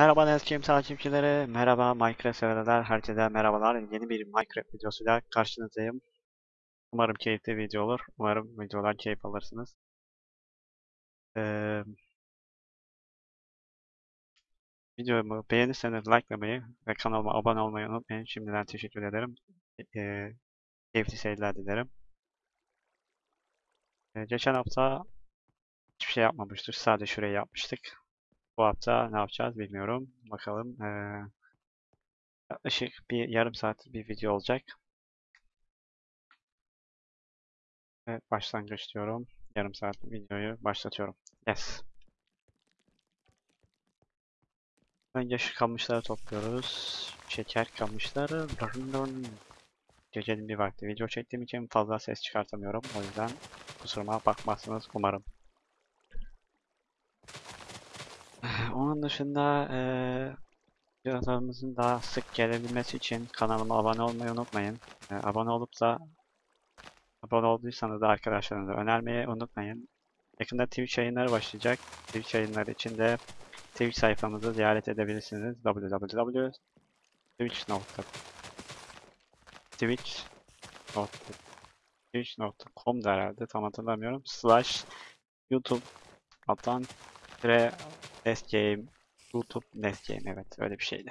Merhaba Neskim takipçileri, merhaba Minecraft severler, herkese merhabalar. Yeni bir Minecraft videosuyla karşınızdayım. Umarım keyifli video olur. Umarım videodan keyif alırsınız. Ee, videomu beğenirseniz likelamayı ve kanalıma abone olmayı unutmayın. Şimdiden teşekkür ederim. Ee, keyifli seyirler dilerim. Ee, geçen hafta hiçbir şey yapmamıştık. Sadece şurayı yapmıştık. Bu hafta ne yapacağız bilmiyorum. Bakalım. Ee, bir yarım saat bir video olacak. Evet, başlangıç diyorum. Yarım saat videoyu başlatıyorum. Yes. Önce şu kamışları topluyoruz. Şeker kamışları. Dırın dırın. Gecenin bir vakti video çektiğim için fazla ses çıkartamıyorum. O yüzden kusuruma bakmazsınız umarım. Onun dışında eee videolarımızın daha sık gelebilmesi için kanalıma abone olmayı unutmayın. Eee, abone olup da abone olduysanız da arkadaşlarınıza önermeyi unutmayın. Yakında Twitch yayınları başlayacak. Twitch yayınları için de Twitch sayfamızı ziyaret edebilirsiniz. www.twitch.com Twitch Twitch.com'da herhalde tam hatırlamıyorum. Slash YouTube alttan tire Nestgame YouTube Nestgame evet öyle bir şeydi.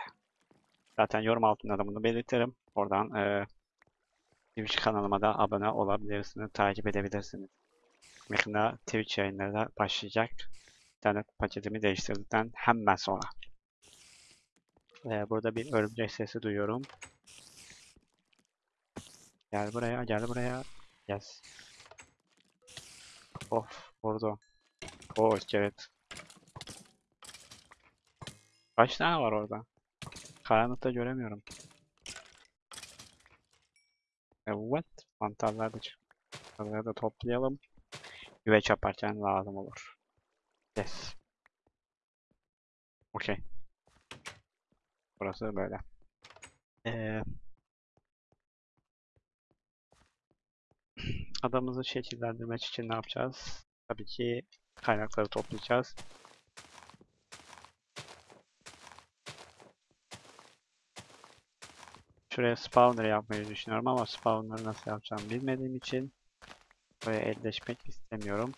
Zaten yorum altında da bunu belirtirim. Oradan eee Twitch kanalıma da abone olabilirsiniz, takip edebilirsiniz. Yakında Twitch yayınları da başlayacak. İnternet paketimi değiştirdikten hemen sonra. Ee, burada bir örümcek sesi duyuyorum. Gel buraya, gel buraya. Yes. Of, vurdu. Oh, iskelet. Kaç tane var orada? Karanlıkta göremiyorum. Evet, mantarları da çık. Da toplayalım. Güveç yaparken lazım olur. Yes. Okey. Burası böyle. Ee, adamızı şekillendirmek için ne yapacağız? Tabii ki kaynakları toplayacağız. Şuraya spawner yapmayı düşünüyorum ama spawner'ı nasıl yapacağım bilmediğim için buraya elleşmek istemiyorum.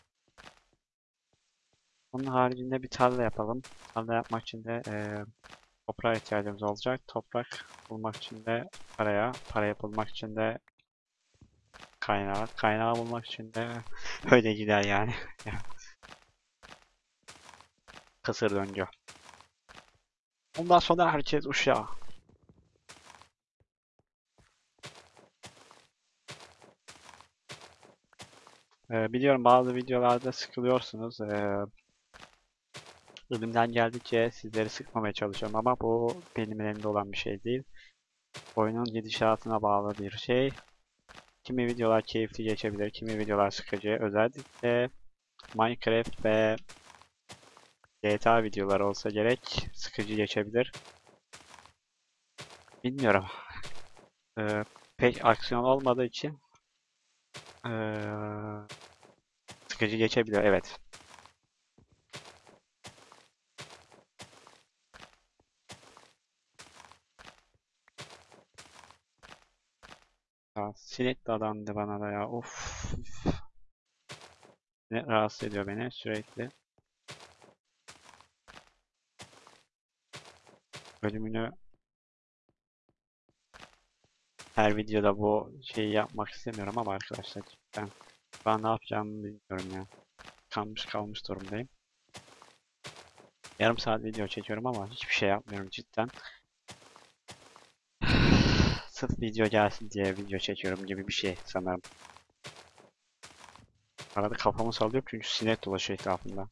Onun haricinde bir tarla yapalım. Tarla yapmak için de eee toprağa ihtiyacımız olacak. Toprak bulmak için de paraya, para bulmak için de kaynağı, kaynağı bulmak için de öyle gider yani. Kısır döngü. Ondan sonra herkes uşağa. Ee, biliyorum bazı videolarda sıkılıyorsunuz. Ee, elimden geldikçe sizleri sıkmamaya çalışıyorum ama bu benim elimde olan bir şey değil. Oyunun gidişatına bağlı bir şey. Kimi videolar keyifli geçebilir, kimi videolar sıkıcı. Özellikle Minecraft ve GTA videoları olsa gerek sıkıcı geçebilir. Bilmiyorum. Ee, pek aksiyon olmadığı için ee, sıkıcı geçebilir. Evet. Ya, sinek dadandı bana da ya. Of. Ne rahatsız ediyor beni sürekli. Bölümünü her videoda bu şeyi yapmak istemiyorum ama arkadaşlar ben ben ne yapacağımı bilmiyorum ya. Kalmış kalmış durumdayım. Yarım saat video çekiyorum ama hiçbir şey yapmıyorum cidden. Sırf video gelsin diye video çekiyorum gibi bir şey sanırım. Arada kafamı sallıyorum çünkü sinek dolaşıyor etrafında.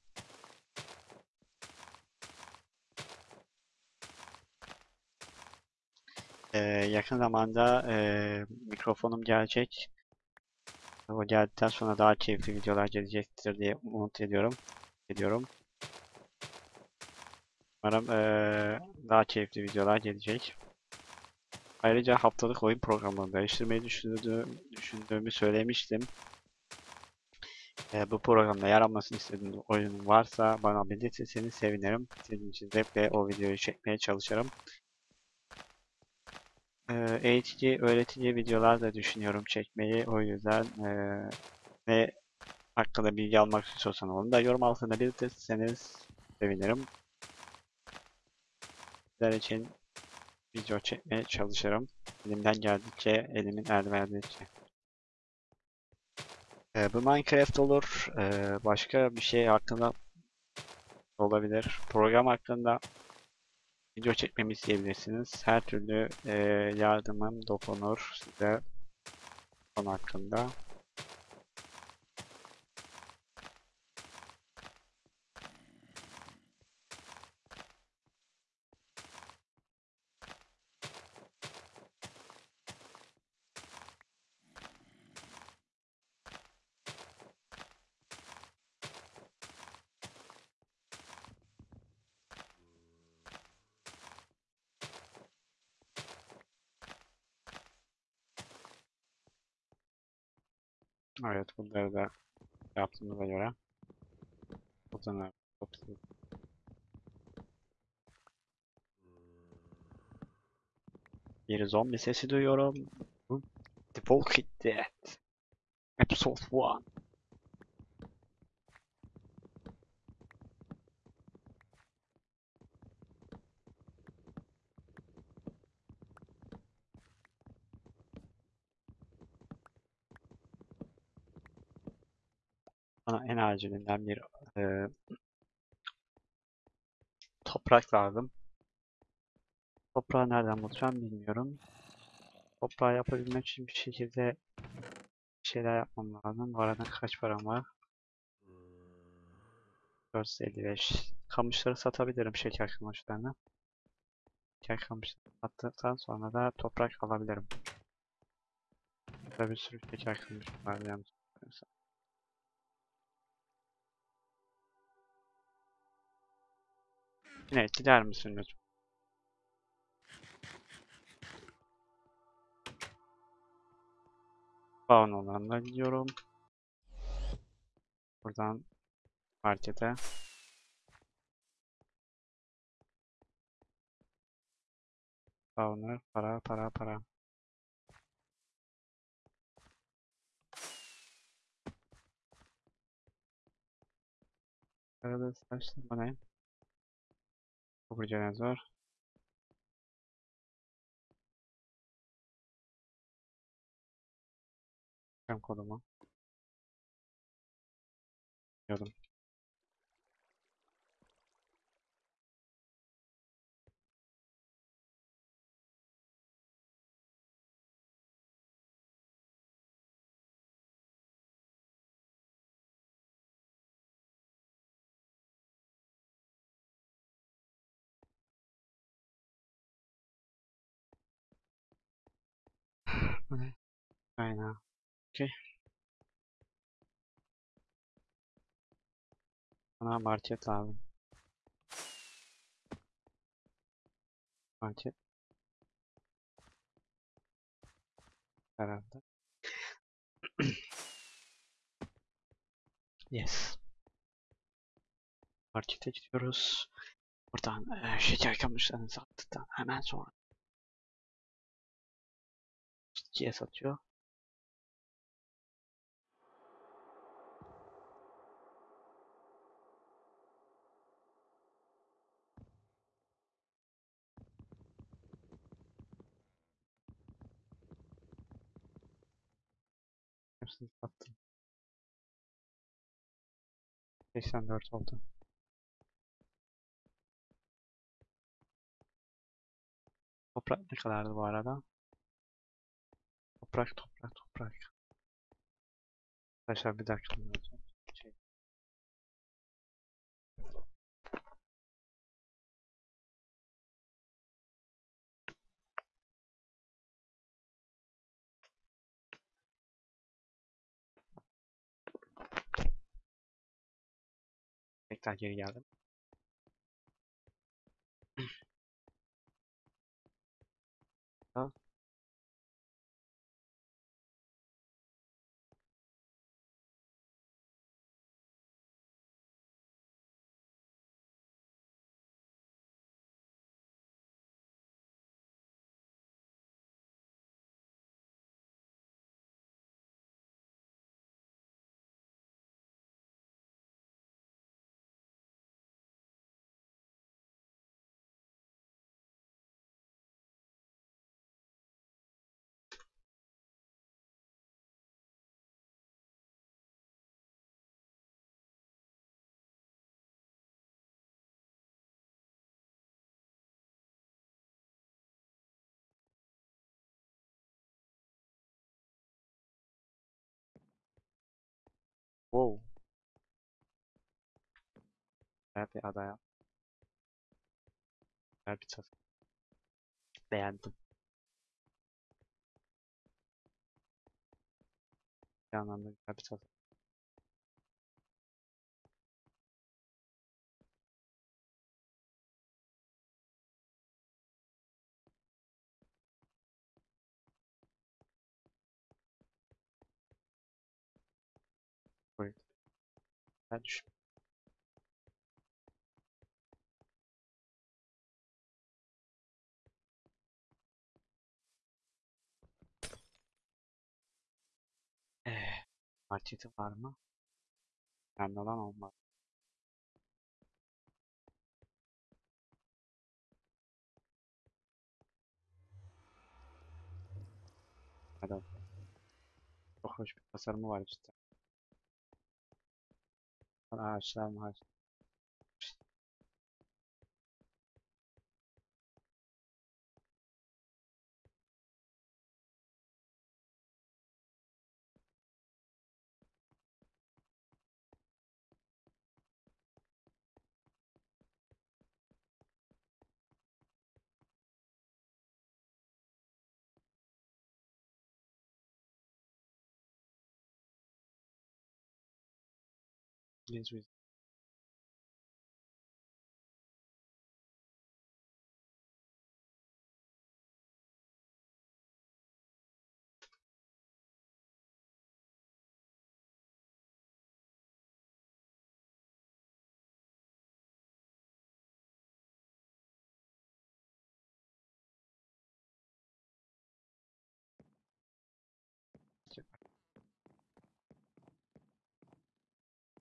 Ee, yakın zamanda ee, mikrofonum gelecek. O geldikten sonra daha keyifli videolar gelecektir diye umut ediyorum. Ediyorum. Umarım ee, daha keyifli videolar gelecek. Ayrıca haftalık oyun programını değiştirmeyi düşündüğümü söylemiştim. e, bu programda yer almasını istediğiniz oyun varsa bana belirtirseniz sevinirim. Sizin için zevkle o videoyu çekmeye çalışırım. Eğitici, öğretici videolar da düşünüyorum çekmeyi. O yüzden e, ne hakkında bilgi almak istiyorsanız onu da yorum altında belirtirseniz sevinirim. Sizler için video çekmeye çalışırım. Elimden geldikçe, elimin el verdikçe. Bu Minecraft olur. Ee, başka bir şey hakkında olabilir. Program hakkında video çekmemi isteyebilirsiniz. Her türlü e, yardımım dokunur size konu hakkında. Evet bunları da yaptığımıza göre fotoğraf topluyoruz. Bir zombi sesi duyuyorum. Bu The Walking Dead. Episode 1. Bana en acilinden bir e, toprak lazım. Toprağı nereden bulacağım bilmiyorum. Toprağı yapabilmek için bir şekilde bir şeyler yapmam lazım. Bu arada kaç param var? 455. Kamışları satabilirim şeker kamışlarını. Şeker kamışlarını sattıktan sonra da toprak alabilirim. Burada bir sürü şeker kamış var yanlış Yine gider misin lütfen? Spawn olanına gidiyorum. Buradan markete. Spawner, para, para, para. Arada saçlı bu Bu dinozor. Hem kodumu. Diyordum. Bu ne? Aynen. Okey. Bana market lazım. Market. Herhalde. Yes. Markete gidiyoruz. Buradan eee, şeker kamışlarını sattıktan hemen sonra ikiye satıyor. Hepsini sattım. 84 oldu. Toprak ne kadardı bu arada? Toprak, toprak, toprak. Arkadaşlar bir dakika. Şey. Tekrar geri geldim. Ha. Wow. Güzel bir adaya. Güzel bir tasarım. Beğendim. Bir anlamda güzel bir tasarım. Buyurun. Ben düşün. Marketi var mı? Önemli olan olmaz. Hadi. Çok hoş bir tasarımı var cidden. ashram deals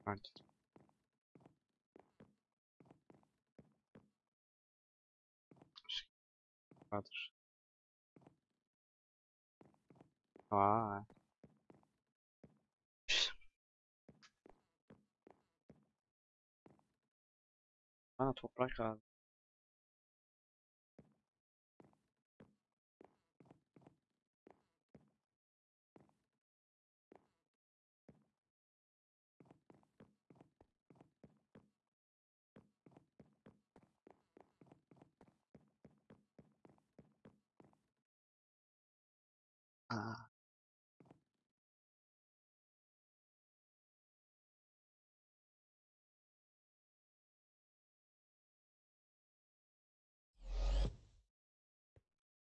Yes, we- Market. Vardır. Aa. Bana toprak lazım. Aa.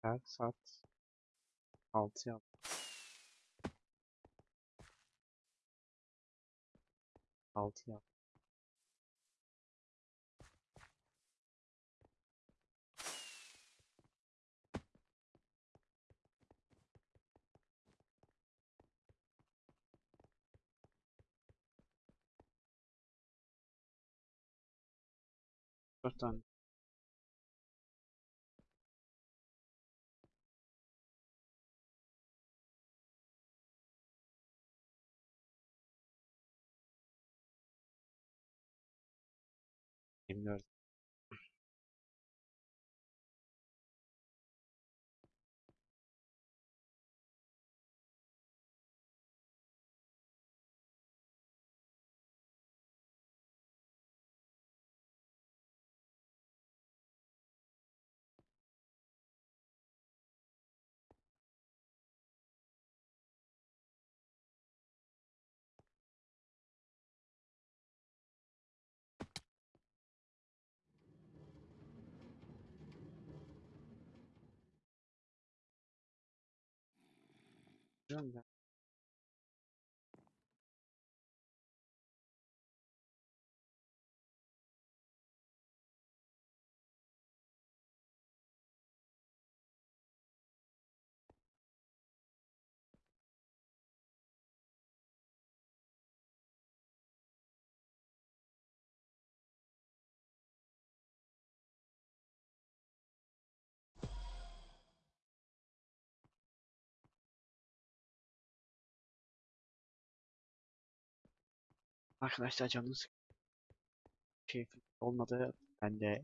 Saat saat 6 yap. Altı yap. Dört tane. Bilmiyorum. Biliyorum da. Arkadaşlar canınız keyifli olmadı. Ben de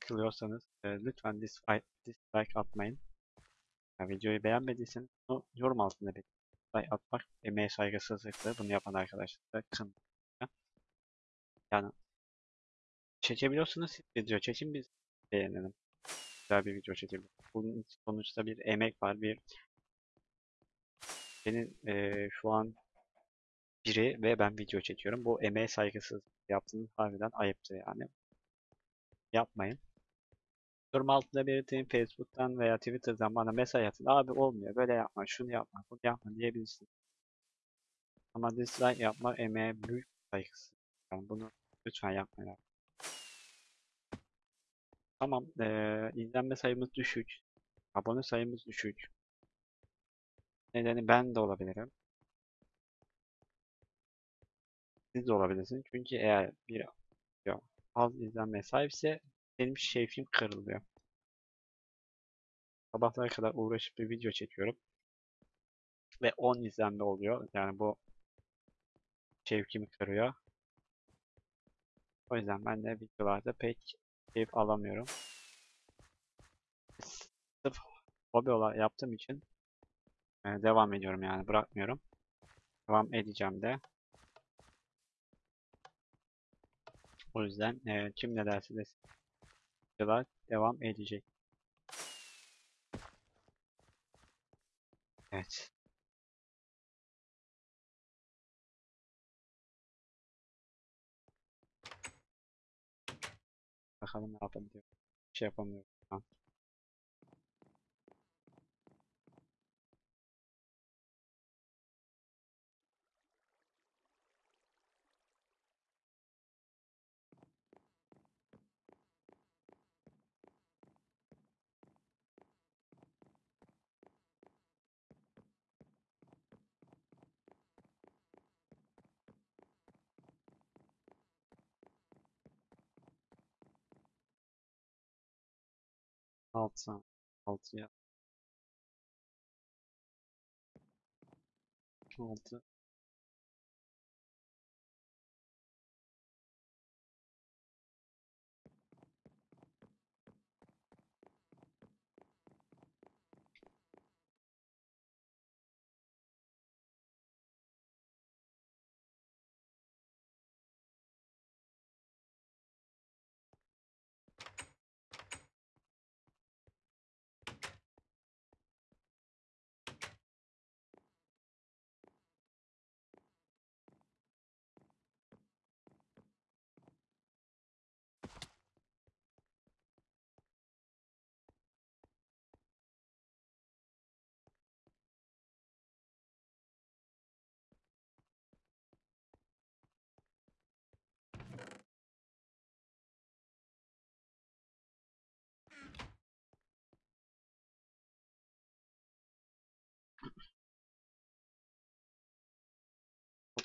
kılıyorsanız e, lütfen dislike, dislike atmayın. Ya videoyu beğenmediysen bunu yorum altında belirtin. Like atmak emeğe saygısızlıktır. Bunu yapan arkadaşlar da kın. Yani çekebiliyorsunuz siz video çekin biz beğenelim. Güzel bir video çekelim. Bunun sonuçta bir emek var. Bir benim eee, şu an biri ve ben video çekiyorum. Bu emeğe saygısız yaptığınız harbiden ayıptır yani. Yapmayın. Yorum altında belirtin. Facebook'tan veya Twitter'dan bana mesaj atın. Abi olmuyor. Böyle yapma. Şunu yapma. Bunu yapma diyebilirsiniz. Ama dislike yapmak emeğe büyük saygısızlık. Yani bunu lütfen yapmayın. Tamam. eee, izlenme sayımız düşük. Abone sayımız düşük. Nedeni ben de olabilirim. Siz de olabilirsiniz. Çünkü eğer bir az izlenmeye sahipse benim şevkim kırılıyor. Sabahlara kadar uğraşıp bir video çekiyorum. Ve 10 izlenme oluyor. Yani bu şevkimi kırıyor. O yüzden ben de videolarda pek keyif alamıyorum. Sırf hobi olarak yaptığım için devam ediyorum yani bırakmıyorum. Devam edeceğim de. O yüzden e, kim ne derse desin devam edecek. Evet. Bakalım ne yapabiliyor. Bir şey Altı. Altıya. Altı.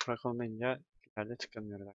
Toprak olmayınca ileride çıkamıyorlar.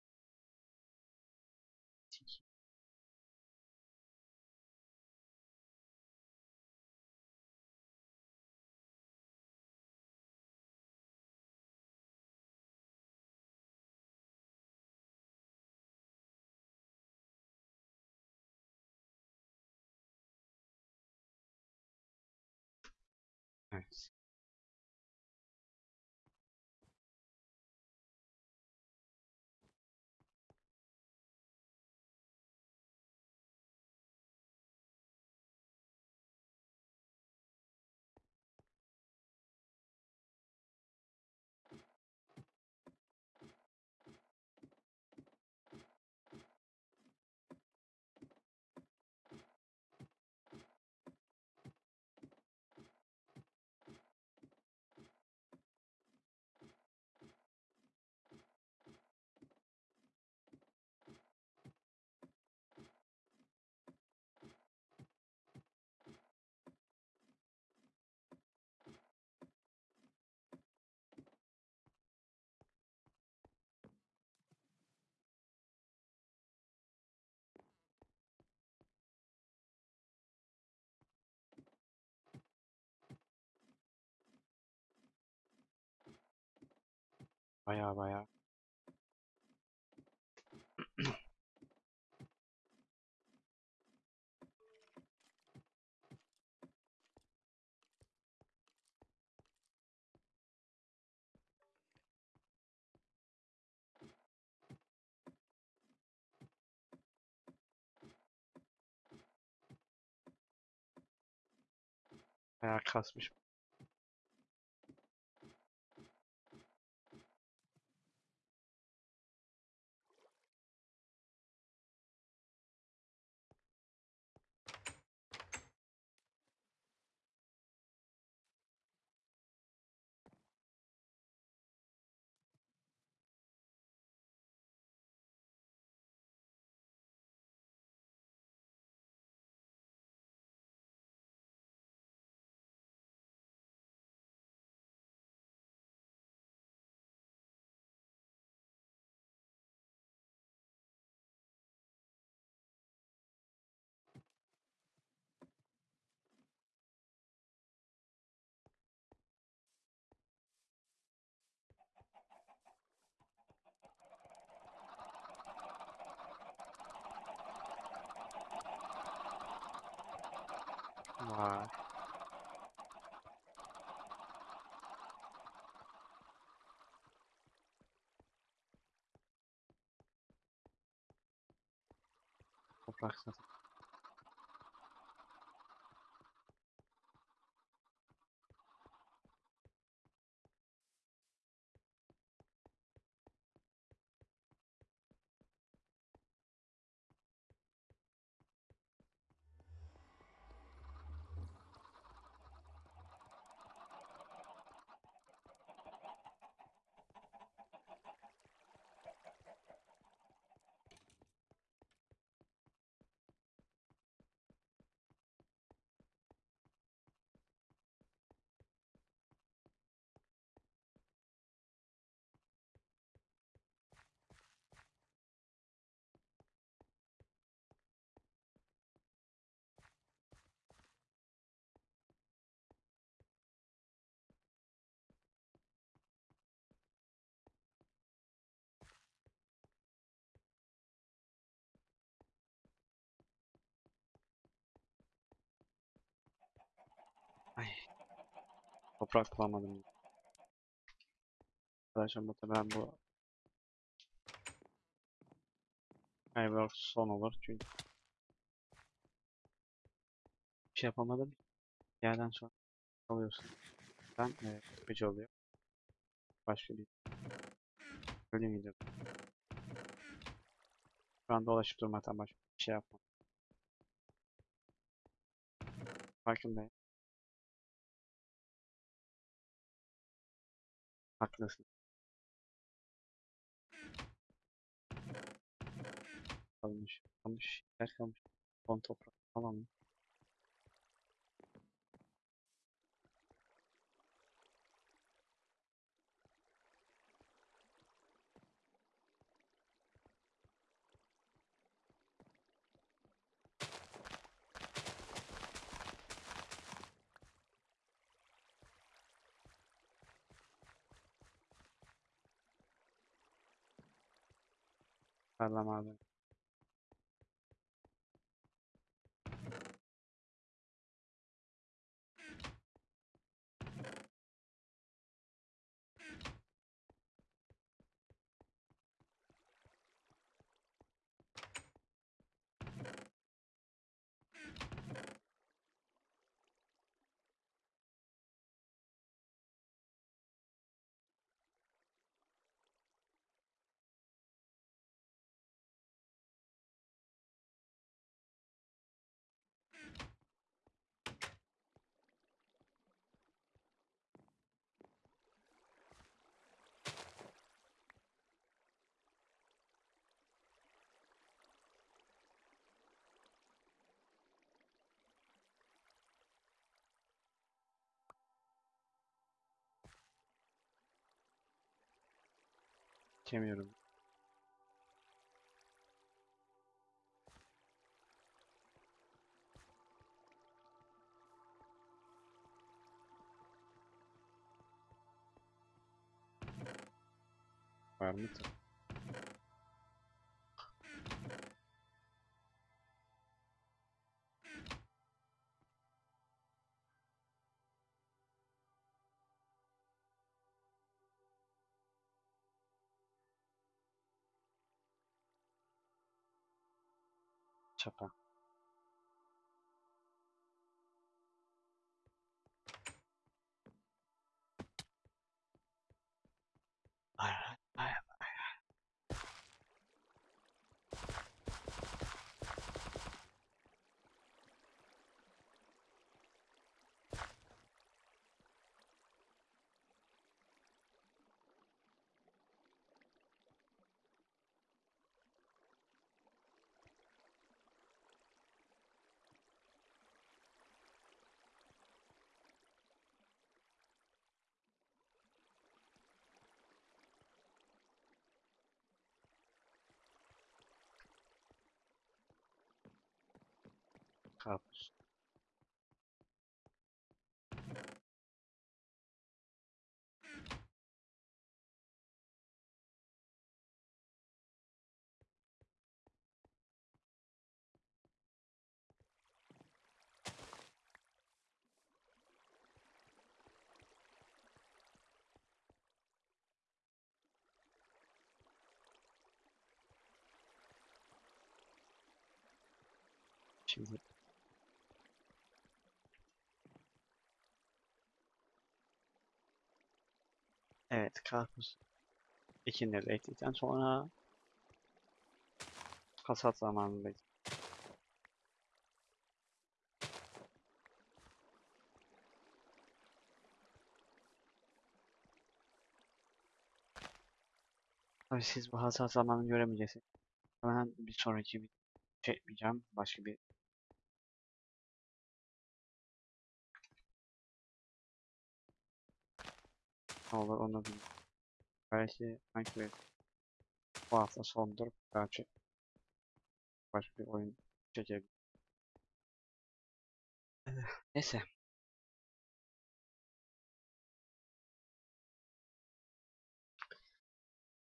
Ah weia, ja. Ja, krass, mich Toprak satın. Toprak bulamadım. Arkadaşlar muhtemelen bu Skyward son olur çünkü bir şey yapamadım. Yerden sonra alıyorsun. Ben e, sıkıcı oluyor. Başka bir bölüm gidiyorum. Şu an dolaşıp durmaktan başka bir şey yapmam. Farkındayım. Haklısın. Kalmış. Kalmış. Yer kalmış. Son toprak. Tamam mı? Tarlam abi. Geçemiyorum. Var mı? chapa karpuz. Şimdi evet karpuz ekinleri ektikten sonra hasat zamanındayız. Tabii siz bu hasat zamanını göremeyeceksiniz. Hemen bir sonraki bir şey yapmayacağım. Başka bir ne olur onu bilmiyorum. Belki belki bu hafta sondur. Belki başka bir oyun çekebilirim. Neyse.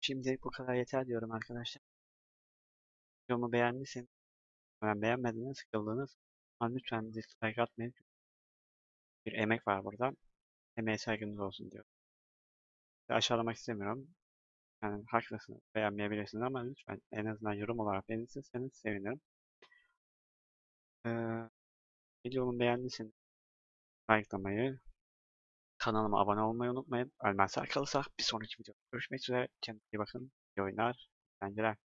Şimdilik bu kadar yeter diyorum arkadaşlar. Videomu beğendiyseniz, ben beğenmediğiniz, sıkıldınız. Ama lütfen dislike atmayın. Bir emek var burada. Emeğe saygınız olsun diyorum. Aşağılamak istemiyorum. Yani haklısınız, beğenmeyebilirsiniz ama lütfen en azından yorum olarak beğenirseniz sevinirim. Ee, videomu beğendiyseniz likelamayı, kanalıma abone olmayı unutmayın. Ölmezsek kalırsak bir sonraki videoda görüşmek üzere. Kendinize iyi bakın. İyi oyunlar, eğlenceler.